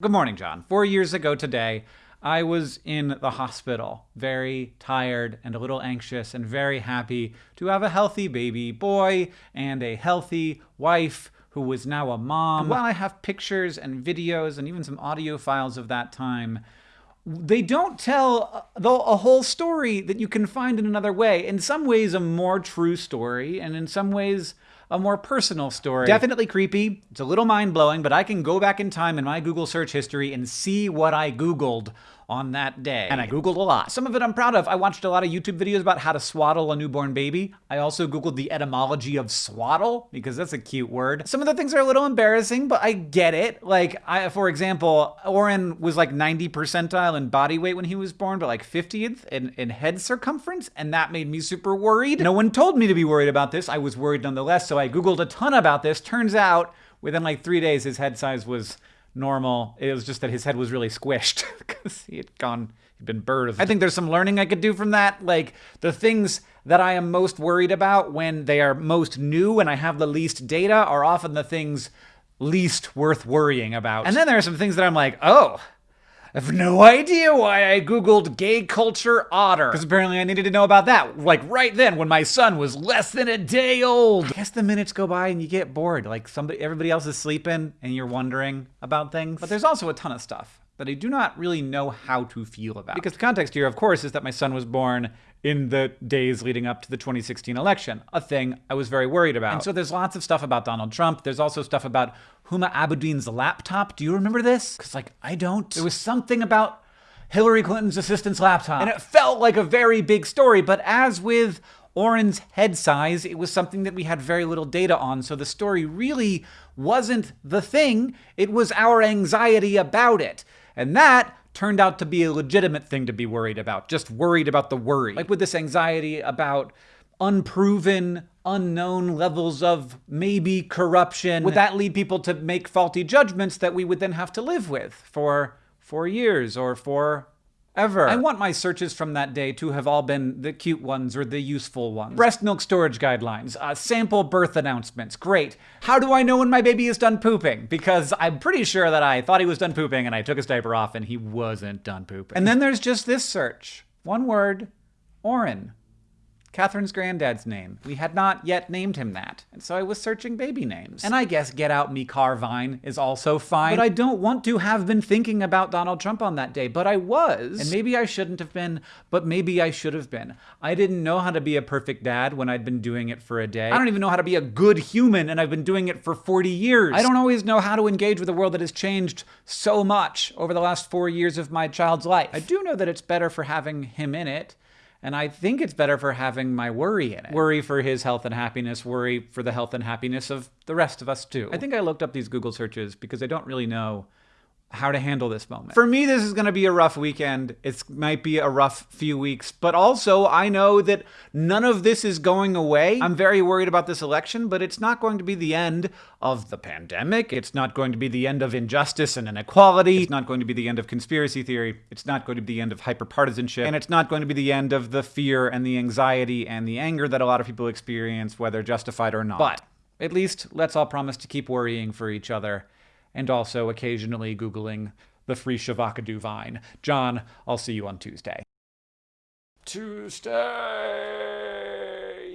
Good morning, John. Four years ago today, I was in the hospital, very tired and a little anxious, and very happy to have a healthy baby boy and a healthy wife who was now a mom. And while I have pictures and videos and even some audio files of that time, they don't tell uh, a whole story that you can find in another way. In some ways, a more true story, and in some ways, a more personal story. Definitely creepy. It's a little mind blowing, but I can go back in time in my Google search history and see what I Googled on that day. And I Googled a lot. Some of it I'm proud of. I watched a lot of YouTube videos about how to swaddle a newborn baby. I also Googled the etymology of swaddle because that's a cute word. Some of the things are a little embarrassing, but I get it. Like, I, for example, Orin was like 90 percentile in body weight when he was born, but like 50th in, in head circumference. And that made me super worried. No one told me to be worried about this. I was worried nonetheless. So I Googled a ton about this. Turns out within like three days, his head size was normal. It was just that his head was really squished because he had gone, he'd been birthed. I think there's some learning I could do from that. Like the things that I am most worried about when they are most new and I have the least data are often the things least worth worrying about. And then there are some things that I'm like, oh, I have no idea why I Googled gay culture otter. Because apparently I needed to know about that, like right then when my son was less than a day old. I guess the minutes go by and you get bored. Like somebody, everybody else is sleeping and you're wondering about things. But there's also a ton of stuff that I do not really know how to feel about. Because the context here, of course, is that my son was born in the days leading up to the 2016 election, a thing I was very worried about. And so there's lots of stuff about Donald Trump. There's also stuff about Huma Abedin's laptop. Do you remember this? Because, like, I don't. There was something about Hillary Clinton's assistant's laptop. And it felt like a very big story. But as with Orin's head size, it was something that we had very little data on. So the story really wasn't the thing, it was our anxiety about it. And that turned out to be a legitimate thing to be worried about, just worried about the worry. Like with this anxiety about unproven, unknown levels of maybe corruption. Would that lead people to make faulty judgments that we would then have to live with for four years or for ever. I want my searches from that day to have all been the cute ones or the useful ones. Breast milk storage guidelines, uh, sample birth announcements, great. How do I know when my baby is done pooping? Because I'm pretty sure that I thought he was done pooping and I took his diaper off and he wasn't done pooping. And then there's just this search. One word, Orin. Catherine's granddad's name. We had not yet named him that, and so I was searching baby names. And I guess Get Out Me Carvine is also fine, but I don't want to have been thinking about Donald Trump on that day, but I was. And maybe I shouldn't have been, but maybe I should have been. I didn't know how to be a perfect dad when I'd been doing it for a day. I don't even know how to be a good human, and I've been doing it for 40 years. I don't always know how to engage with a world that has changed so much over the last four years of my child's life. I do know that it's better for having him in it. And I think it's better for having my worry in it. Worry for his health and happiness, worry for the health and happiness of the rest of us too. I think I looked up these Google searches because I don't really know how to handle this moment. For me, this is going to be a rough weekend. It might be a rough few weeks, but also I know that none of this is going away. I'm very worried about this election, but it's not going to be the end of the pandemic. It's not going to be the end of injustice and inequality. It's not going to be the end of conspiracy theory. It's not going to be the end of hyperpartisanship. And it's not going to be the end of the fear and the anxiety and the anger that a lot of people experience, whether justified or not. But at least let's all promise to keep worrying for each other and also occasionally Googling the free Shavacadoo vine. John, I'll see you on Tuesday. Tuesday!